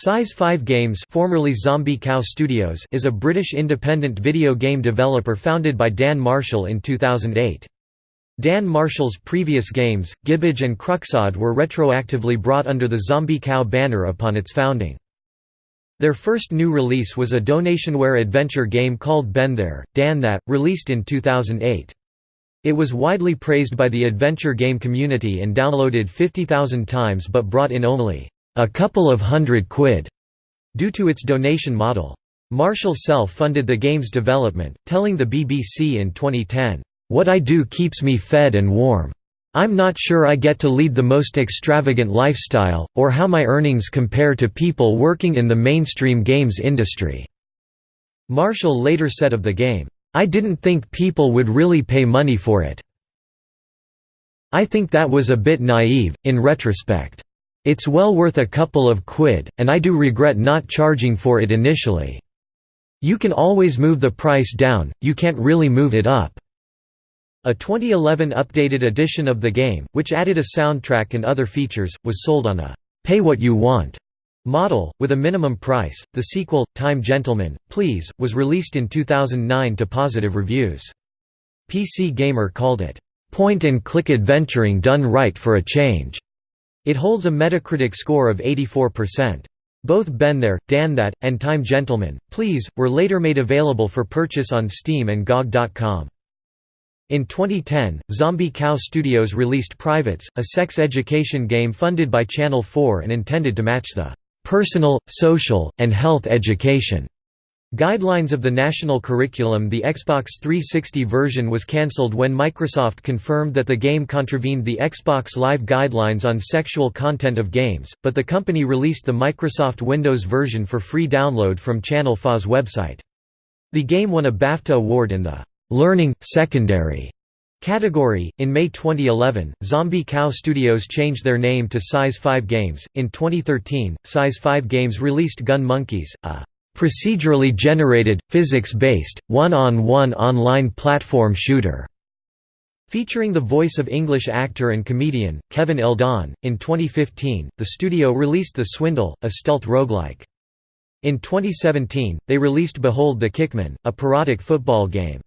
Size 5 Games formerly Zombie Cow Studios is a British independent video game developer founded by Dan Marshall in 2008. Dan Marshall's previous games, Gibbage and Cruxod were retroactively brought under the Zombie Cow banner upon its founding. Their first new release was a donationware adventure game called Ben There, Dan That, released in 2008. It was widely praised by the adventure game community and downloaded 50,000 times but brought in only a couple of hundred quid, due to its donation model. Marshall self-funded the game's development, telling the BBC in 2010, "...what I do keeps me fed and warm. I'm not sure I get to lead the most extravagant lifestyle, or how my earnings compare to people working in the mainstream games industry." Marshall later said of the game, "...I didn't think people would really pay money for it. I think that was a bit naive, in retrospect. It's well worth a couple of quid, and I do regret not charging for it initially. You can always move the price down, you can't really move it up." A 2011 updated edition of the game, which added a soundtrack and other features, was sold on a «pay what you want» model, with a minimum price. The sequel, Time Gentlemen, Please, was released in 2009 to positive reviews. PC Gamer called it, "...point-and-click adventuring done right for a change." It holds a Metacritic score of 84%. Both Ben There, Dan That, and Time Gentlemen, Please, were later made available for purchase on Steam and GOG.com. In 2010, Zombie Cow Studios released Privates, a sex education game funded by Channel 4 and intended to match the "...personal, social, and health education." Guidelines of the national curriculum The Xbox 360 version was cancelled when Microsoft confirmed that the game contravened the Xbox Live guidelines on sexual content of games, but the company released the Microsoft Windows version for free download from Channel 4's website. The game won a BAFTA award in the «Learning, Secondary» category. In May 2011, Zombie Cow Studios changed their name to Size 5 Games. In 2013, Size 5 Games released Gun Monkeys, a procedurally generated, physics-based, one-on-one online platform shooter", featuring the voice of English actor and comedian, Kevin Eldon. In 2015, the studio released The Swindle, a stealth roguelike. In 2017, they released Behold the Kickmen, a parodic football game.